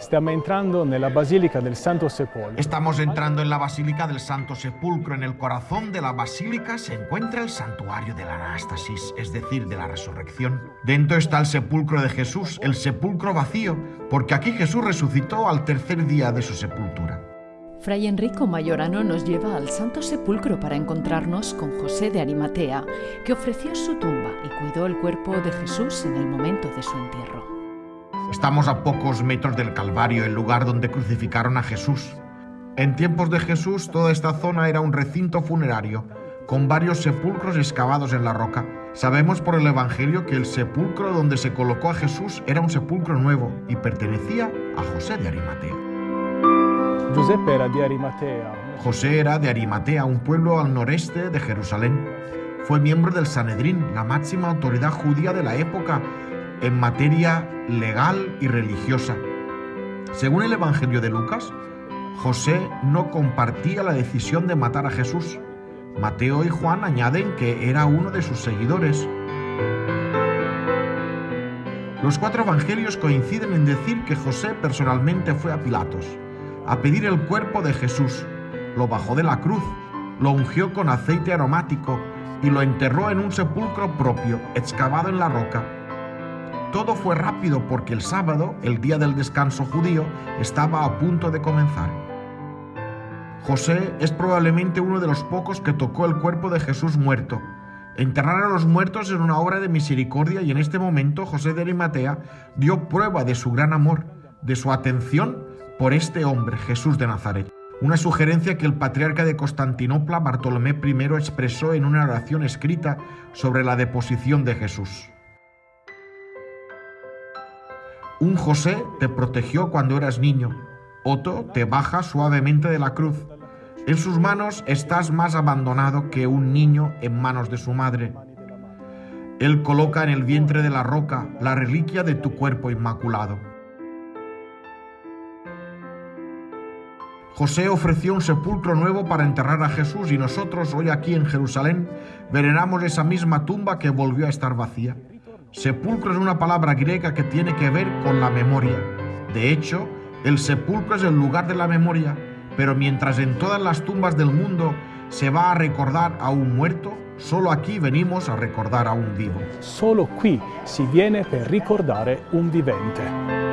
Stiamo entrando nella Basilica del Santo Sepolcro. Estamos entrando en la Basílica del Santo Sepulcro. En el corazón de la basílica se encuentra el santuario de la Anástasis, es decir, de la resurrección. Dentro está el sepulcro de Jesús, el sepulcro vacío, porque aquí Jesús resucitó al tercer día de su sepultura. Fray Enrico Mayorano nos lleva al Santo Sepulcro para encontrarnos con José de Arimatea, que ofreció su tumba y cuidó el cuerpo de Jesús en el momento de su entierro. Estamos a pocos metros del Calvario, el lugar donde crucificaron a Jesús. En tiempos de Jesús, toda esta zona era un recinto funerario, con varios sepulcros excavados en la roca. Sabemos por el Evangelio que el sepulcro donde se colocó a Jesús era un sepulcro nuevo y pertenecía a José de Arimatea. Giuseppe era di Arimatea. José era de Arimatea, un pueblo al noreste de Jerusalén. Fue miembro del Sanedrín, la máxima autoridad judía de la época en materia legal y religiosa. Según el Evangelio de Lucas, José no compartía la decisión de matar a Jesús. Mateo y Juan añaden que era uno de sus seguidores. Los cuatro evangelios coinciden en decir que José personalmente fue a Pilatos a pedir el cuerpo de Jesús, lo bajó de la cruz, lo ungió con aceite aromático y lo enterró en un sepulcro propio, excavado en la roca. Todo fue rápido porque el sábado, el día del descanso judío, estaba a punto de comenzar. José es probablemente uno de los pocos que tocó el cuerpo de Jesús muerto. Enterrar a los muertos es una obra de misericordia y en este momento José de Arimatea dio prueba de su gran amor, de su atención por este hombre, Jesús de Nazaret. Una sugerencia que el patriarca de Constantinopla, Bartolomé I, expresó en una oración escrita sobre la deposición de Jesús. Un José te protegió cuando eras niño, otro te baja suavemente de la cruz. En sus manos estás más abandonado que un niño en manos de su madre. Él coloca en el vientre de la roca la reliquia de tu cuerpo inmaculado. José ofreció un sepulcro nuevo para enterrar a Jesús y nosotros hoy aquí en Jerusalén veneramos esa misma tumba que volvió a estar vacía. Sepulcro es una palabra griega que tiene que ver con la memoria. De hecho, el sepulcro es el lugar de la memoria, pero mientras en todas las tumbas del mundo se va a recordar a un muerto, solo aquí venimos a recordar a un vivo. Solo qui si viene per ricordare un vivente.